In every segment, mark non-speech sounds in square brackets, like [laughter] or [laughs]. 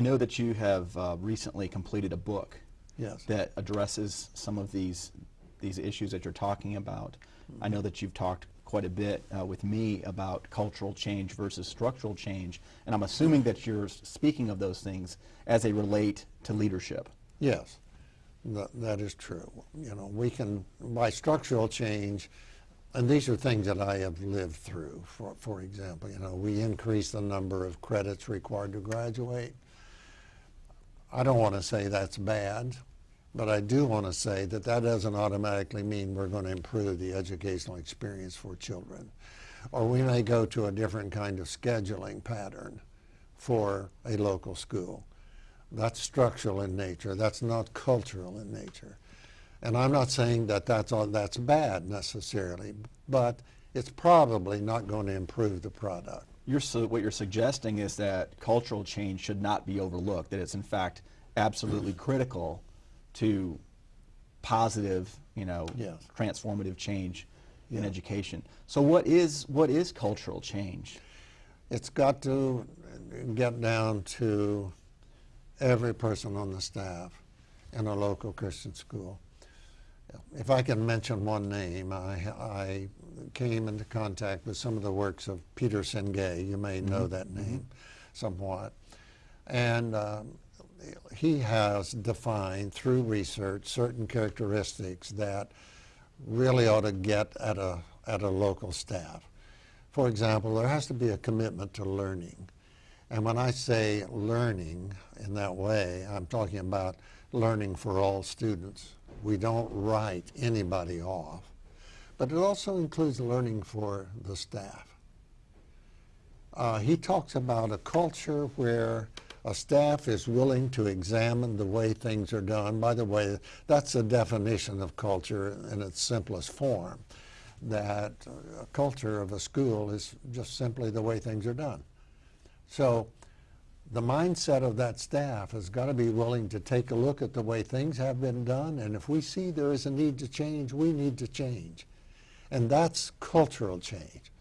I know that you have uh, recently completed a book Yes. that addresses some of these these issues that you're talking about. I know that you've talked quite a bit uh, with me about cultural change versus structural change, and I'm assuming that you're speaking of those things as they relate to leadership. Yes, that, that is true. You know, we can, by structural change, and these are things that I have lived through. For, for example, you know, we increase the number of credits required to graduate. I don't want to say that's bad, but I do want to say that that doesn't automatically mean we're going to improve the educational experience for children. Or we may go to a different kind of scheduling pattern for a local school. That's structural in nature. That's not cultural in nature. And I'm not saying that that's, all, that's bad necessarily, but it's probably not going to improve the product. You're what you're suggesting is that cultural change should not be overlooked, that it's in fact absolutely [clears throat] critical to positive, you know, Yes. transformative change in education. So what is, what is cultural change? It's got to get down to every person on the staff in a local Christian school. If I can mention one name, I, I came into contact with some of the works of Peter Senge. You may know that name somewhat. And um, he has defined through research certain characteristics that really ought to get at a, at a local staff. For example, there has to be a commitment to learning. And when I say learning in that way, I'm talking about learning for all students. We don't write anybody off. But it also includes learning for the staff. Uh, he talks about a culture where a staff is willing to examine the way things are done. By the way, that's the definition of culture in its simplest form, that a culture of a school is just simply the way things are done. So the mindset of that staff has got to be willing to take a look at the way things have been done, and if we see there is a need to change, we need to change. And that's cultural change.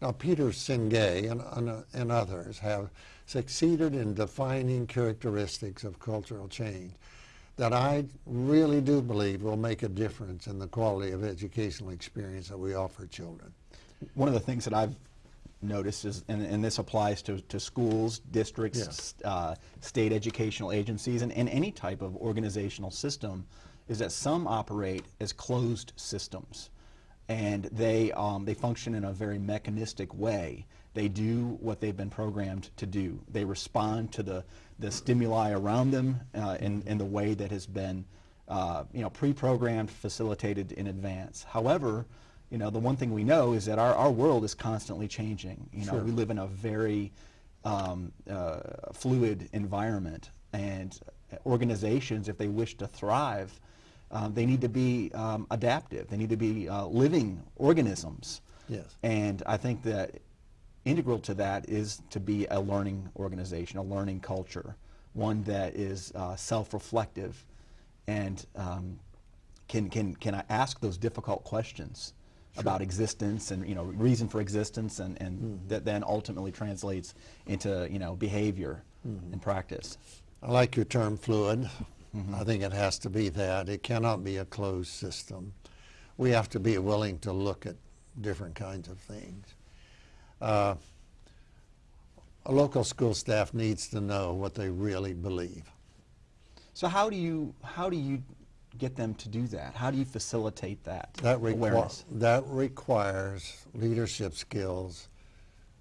Now, Peter Senge and, and, and others have succeeded in defining characteristics of cultural change that I really do believe will make a difference in the quality of educational experience that we offer children. One of the things that I've noticed is, and, and this applies to, to schools, districts, Yes. uh, state educational agencies, and, and any type of organizational system, is that some operate as closed systems. And they, um, they function in a very mechanistic way. They do what they've been programmed to do. They respond to the, the stimuli around them uh, in, in the way that has been uh, you know, pre-programmed, facilitated in advance. However, you know, the one thing we know is that our, our world is constantly changing. You know, Sure. we live in a very um, uh, fluid environment, and organizations, if they wish to thrive, um, they need to be um, adaptive. They need to be uh, living organisms. Yes. And I think that integral to that is to be a learning organization, a learning culture, one that is uh, self-reflective and um, can, can, can ask those difficult questions about existence and you know reason for existence and, and that then ultimately translates into you know behavior and practice. I like your term fluid. I think it has to be that. It cannot be a closed system. We have to be willing to look at different kinds of things. Uh, a local school staff needs to know what they really believe. So how do you how do you get them to do that? How do you facilitate that, That, awareness? that requires leadership skills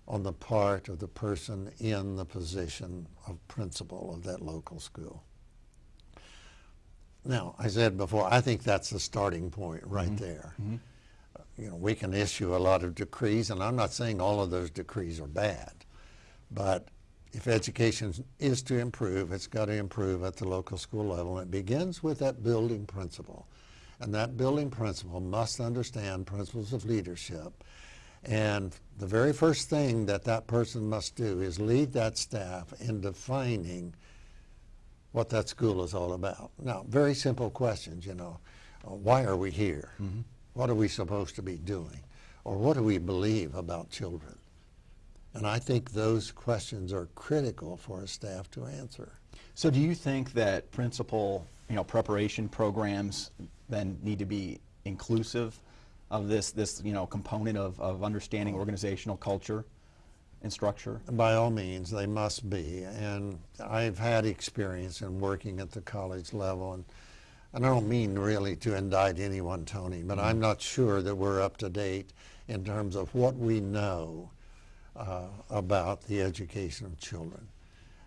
on the part of the person in the position of principal of that local school. Now, I said before, I think that's the starting point right mm-hmm. there. Mm-hmm. You know, we can issue a lot of decrees, and I'm not saying all of those decrees are bad, but if education is to improve, it's got to improve at the local school level. And it begins with that building principal. And that building principal must understand principles of leadership. And the very first thing that that person must do is lead that staff in defining what that school is all about. Now, very simple questions, you know. Uh, why are we here? What are we supposed to be doing? Or what do we believe about children? And I think those questions are critical for a staff to answer. So do you think that principal, you know, preparation programs then need to be inclusive of this, this, you know, component of, of understanding organizational culture and structure? By all means, they must be. And I've had experience in working at the college level. And, and I don't mean really to indict anyone, Tony, but I'm not sure that we're up to date in terms of what we know uh, about the education of children.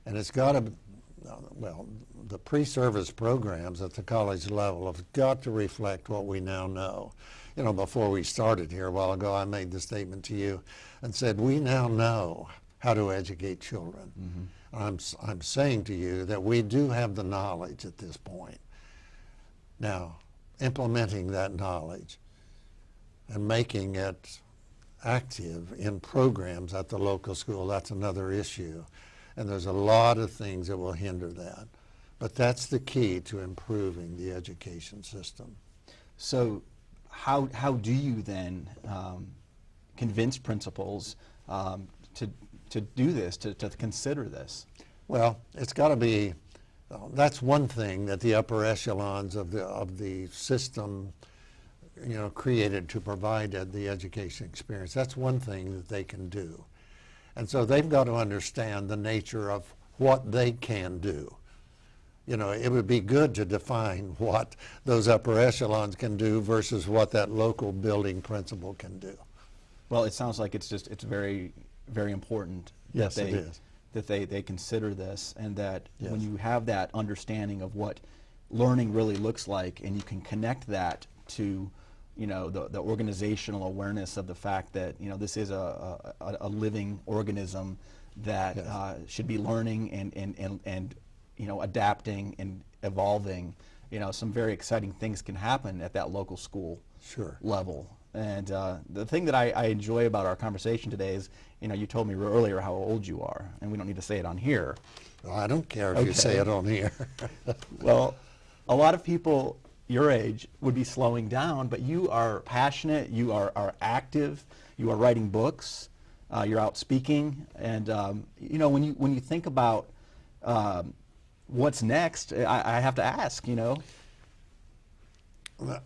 And it's got to, well, the pre-service programs at the college level have got to reflect what we now know. You know, before we started here a while ago, I made the statement to you and said, we now know how to educate children. Mm-hmm. I'm, s- I'm saying to you that we do have the knowledge at this point. Now, implementing that knowledge and making it active in programs at the local school, that's another issue. And there's a lot of things that will hinder that. But that's the key to improving the education system. So how, how do you then um, convince principals um, to, to do this, to, to consider this? Well, it's got to be, that's one thing that the upper echelons of the, of the system, you know, created to provide the education experience. That's one thing that they can do. And so they've got to understand the nature of what they can do. You know, it would be good to define [laughs] what those upper echelons can do versus what that local building principal can do. Well, it sounds like it's just, it's very, very important. that Yes, it they- is. That they, they consider this and that when you have that understanding of what learning really looks like and you can connect that to, you know, the, the organizational awareness of the fact that, you know, this is a, a, a living organism that Yes. uh, should be learning and, and, and, and, you know, adapting and evolving, you know, some very exciting things can happen at that local school Sure. level. And uh, the thing that I, I enjoy about our conversation today is, you know, you told me earlier how old you are, and we don't need to say it on here. Well, I don't care if you say it on here. [laughs] [laughs] Well, a lot of people your age would be slowing down, but you are passionate, you are, are active, you are writing books, uh, you're out speaking, and um, you know when you when you think about um, what's next, I, I have to ask, you know,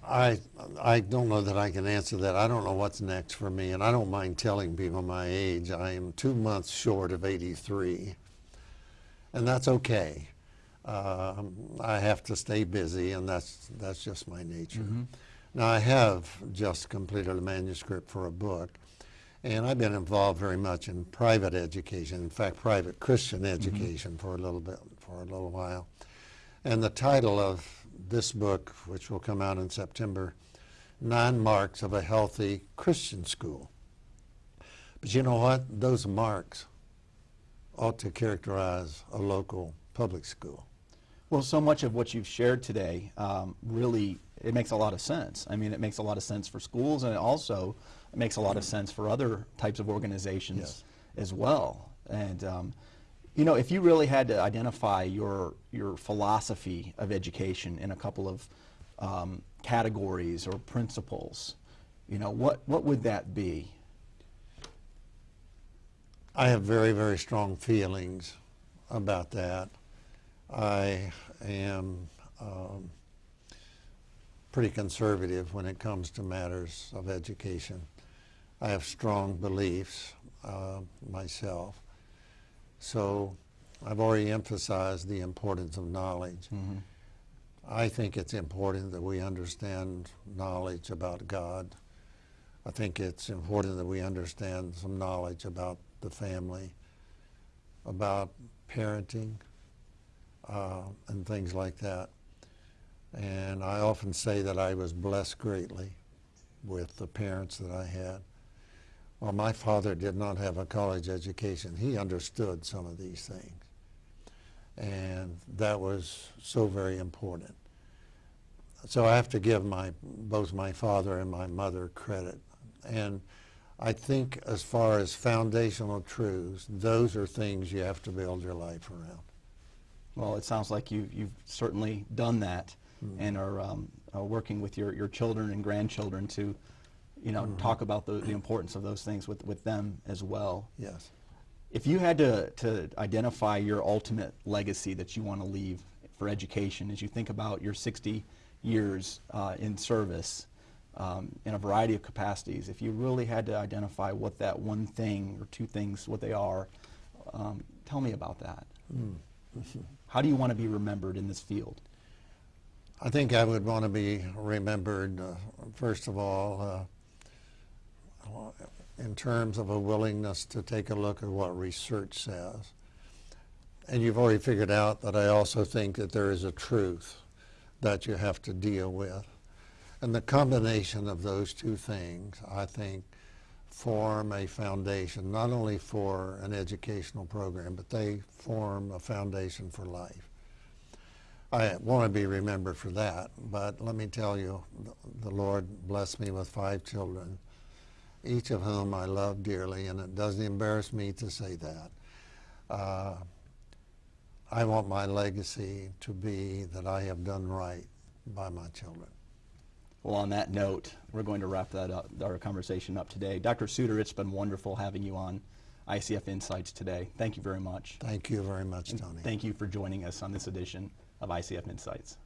I, I don't know that I can answer that. I don't know what's next for me, and I don't mind telling people my age. I am two months short of 83, and that's okay. Um, I have to stay busy, and that's, that's just my nature. Now, I have just completed a manuscript for a book, and I've been involved very much in private education, in fact, private Christian education for a little bit, for a little while. And the title of this book, which will come out in September, Nine Marks of a Healthy Christian School. But you know what? Those marks ought to characterize a local public school. Well, so much of what you've shared today um, really it makes a lot of sense. I mean, it makes a lot of sense for schools, and it also makes a lot of sense for other types of organizations Yes. as well. And um, you know, if you really had to identify your your philosophy of education in a couple of um, categories or principles, you know, what what would that be? I have very, very strong feelings about that. I am um, pretty conservative when it comes to matters of education. I have strong beliefs uh, myself. So I've already emphasized the importance of knowledge. I think it's important that we understand knowledge about God. I think it's important that we understand some knowledge about the family, about parenting, uh, and things like that. And I often say that I was blessed greatly with the parents that I had. Well, my father did not have a college education. He understood some of these things. And that was so very important. So I have to give my, both my father and my mother credit. And I think as far as foundational truths, those are things you have to build your life around. Well, it sounds like you, you've certainly done that and are um, uh, working with your, your children and grandchildren to, you know, talk about the, the importance of those things with, with them as well. Yes. If you had to, to identify your ultimate legacy that you want to leave for education as you think about your 60 years uh, in service um, in a variety of capacities, if you really had to identify what that one thing or two things, what they are, um, tell me about that. How do you want to be remembered in this field? I think I would want to be remembered, uh, first of all, uh, Uh, in terms of a willingness to take a look at what research says. And you've already figured out that I also think that there is a truth that you have to deal with. And the combination of those two things, I think, form a foundation not only for an educational program, but they form a foundation for life. I want to be remembered for that, but let me tell you, the Lord blessed me with five children, each of whom I love dearly, and it doesn't embarrass me to say that. Uh, I want my legacy to be that I have done right by my children. Well, on that note, we're going to wrap that up, our conversation up today. Dr. Suter, it's been wonderful having you on ICF Insights today. Thank you very much. Thank you very much, And Tony. Thank you for joining us on this edition of ICF Insights.